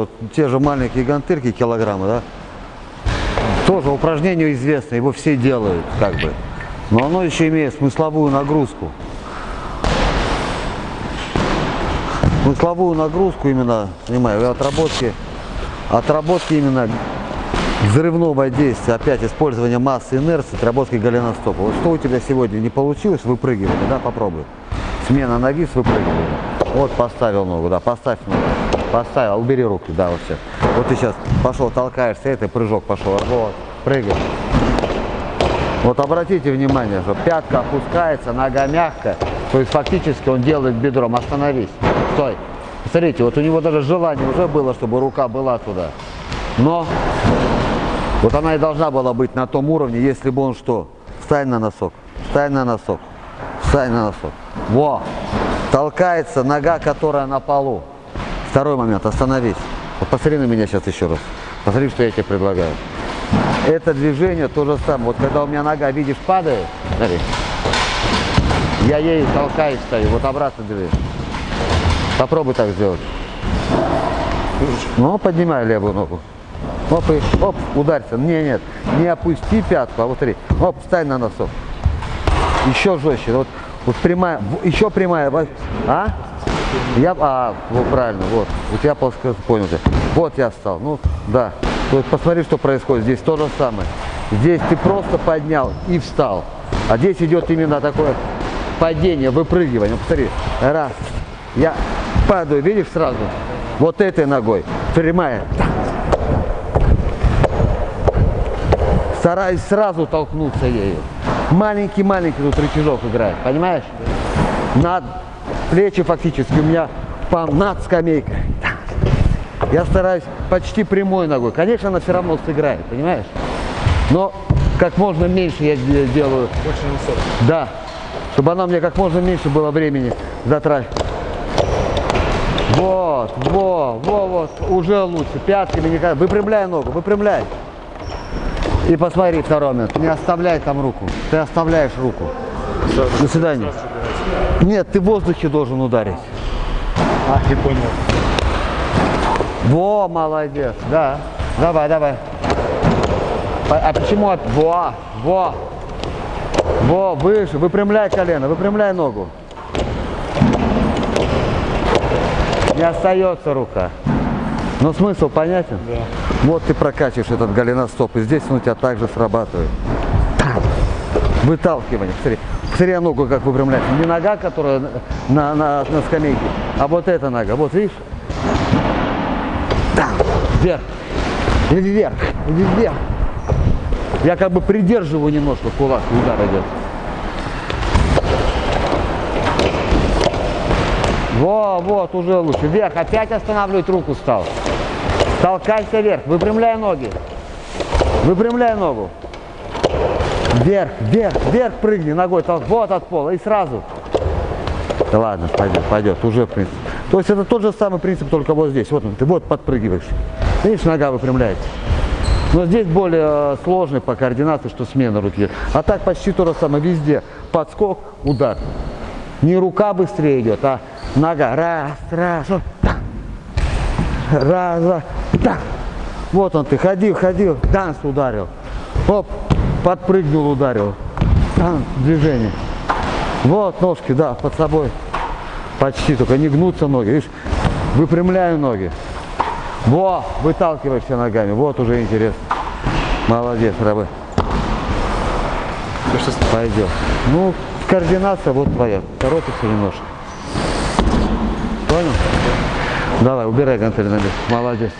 вот те же маленькие гантырки, килограммы, да, тоже упражнение известное, его все делают, как бы. Но оно еще имеет смысловую нагрузку. Смысловую нагрузку именно, понимаю, отработки, отработки именно взрывного действия, опять использование массы инерции, отработки голеностопа. Вот что у тебя сегодня не получилось, выпрыгивание, да, попробуй. Смена ноги с выпрыгиванием. Вот поставил ногу, да, поставь ногу. Поставил, убери руки, да, вот сейчас. Вот ты сейчас пошел, толкаешься, это прыжок пошел, вот, прыгай. Вот обратите внимание, что пятка опускается, нога мягкая, то есть фактически он делает бедром. Остановись, стой. Смотрите, вот у него даже желание уже было, чтобы рука была туда. Но вот она и должна была быть на том уровне, если бы он что? Встань на носок, встань на носок, встань на носок. Во! Толкается нога, которая на полу. Второй момент, остановись. Вот посмотри на меня сейчас еще раз. Посмотри, что я тебе предлагаю. Это движение то же самое. Вот когда у меня нога, видишь, падает, смотри, я ей толкаюсь, стою, вот обратно движение. Попробуй так сделать. Ну, поднимай левую ногу. Оп, и, оп, ударься. Не, нет, не опусти пятку, а вот смотри. Оп, встань на носок. Еще жестче. Вот, вот прямая, еще прямая. А? Я, а, вот правильно, вот. У тебя плоско, понял ты. Вот я встал. Ну, да. Вот посмотри, что происходит. Здесь то же самое. Здесь ты просто поднял и встал. А здесь идет именно такое падение, выпрыгивание. Посмотри. Раз. Я падаю, видишь, сразу. Вот этой ногой. Прямая. Стараюсь сразу толкнуться ею. Маленький-маленький тут рычажок играет, понимаешь? Над плечи фактически у меня над скамейкой. Я стараюсь почти прямой ногой. Конечно, она все равно сыграет, понимаешь? Но как можно меньше я делаю. Больше высот. Да. Чтобы она мне как можно меньше было времени затрачивать. Вот, во, во, вот, уже лучше. Пятками никогда. Выпрямляй ногу, выпрямляй. И посмотри второй момент. Не оставляй там руку. Ты оставляешь руку. До свидания. Нет, ты в воздухе должен ударить. А, ты понял. Во, молодец. Да. Давай, давай. А почему? Во, во. Во, выше. Выпрямляй колено, выпрямляй ногу. Не остается рука. Но смысл понятен? Да. Вот ты прокачиваешь этот голеностоп, и здесь он у тебя также срабатывает. Выталкивание. Смотри, посмотри ногу, как выпрямляется. Не нога, которая на, на, на скамейке, а вот эта нога. Вот видишь? Там, вверх. Вверх, вверх. Я как бы придерживаю немножко кулак, удар идет. Во, вот, уже лучше. Вверх, опять останавливать руку стал. Толкайся вверх, выпрямляй ноги. Выпрямляй ногу. Вверх, вверх, вверх прыгни ногой, вот от пола и сразу. Да ладно, пойдет, пойдет, уже в принципе. То есть это тот же самый принцип, только вот здесь. Вот он, ты вот подпрыгиваешь. Видишь, нога выпрямляется. Но здесь более сложный по координации, что смена руки. А так почти то же самое везде. Подскок, удар. Не рука быстрее идет, а нога. Раз, раз, так. Раз, так. Вот он ты, ходил, ходил, данс ударил. Оп, подпрыгнул, ударил. Танц, движение. Вот ножки, да, под собой. Почти, только не гнутся ноги. Видишь, выпрямляю ноги. Во, выталкиваешься ногами. Вот уже интересно. Молодец, рабы. Пойдет. Ну, координация вот твоя. Торопится немножко. Понял? Давай, убирай гантели на место. Молодец.